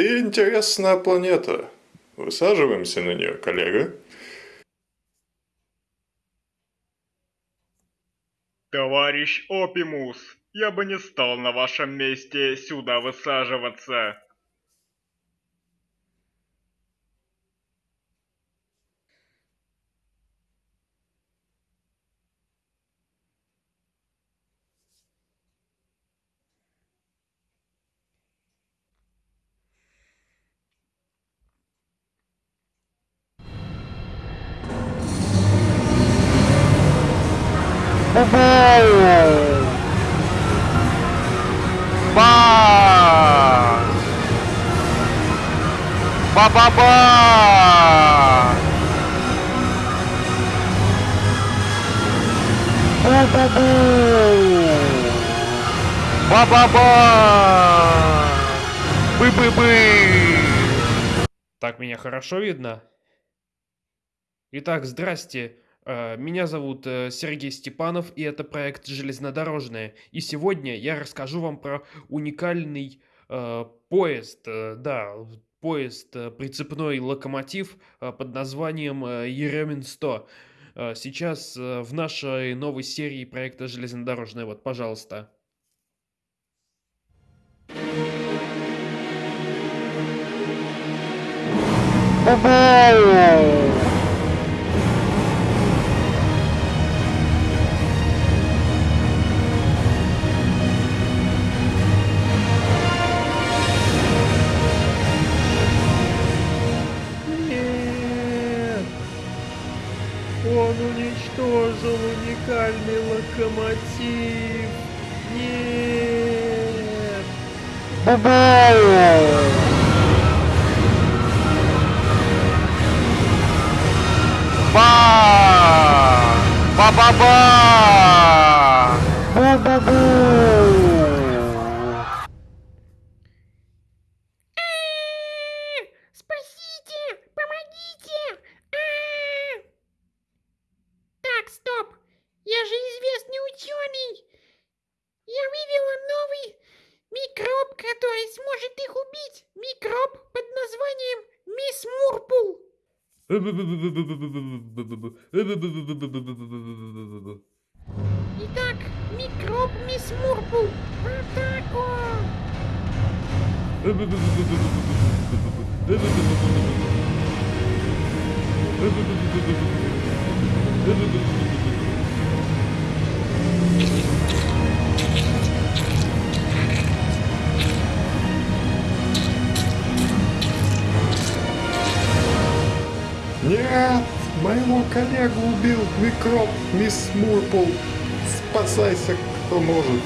Впереди интересная планета. Высаживаемся на нее, коллега. Товарищ Опимус, я бы не стал на вашем месте сюда высаживаться. Ба! Ба-ба-ба! Ба-ба-ба! Бы-бы-бы! Так меня хорошо видно? Итак, здрасте. Э, Меня зовут э, Сергей Степанов, и это проект «Железнодорожное». И сегодня я расскажу вам про уникальный э, поезд, э, да, поезд, прицепной локомотив под названием э, Еремин-100. Э, Сейчас в нашей новой серии проекта «Железнодорожное». Вот, пожалуйста. Нет! Уничтожил уникальный локомотив! Нет! Ба! Я же известный ученый! Я вывела новый микроб, который сможет их убить! Микроб под названием Мисс Мурпул! Итак, микроб Мисс Мурпул! В атаку! Нет! Моего коллегу убил микроб мисс Мурпл. Спасайся, кто может.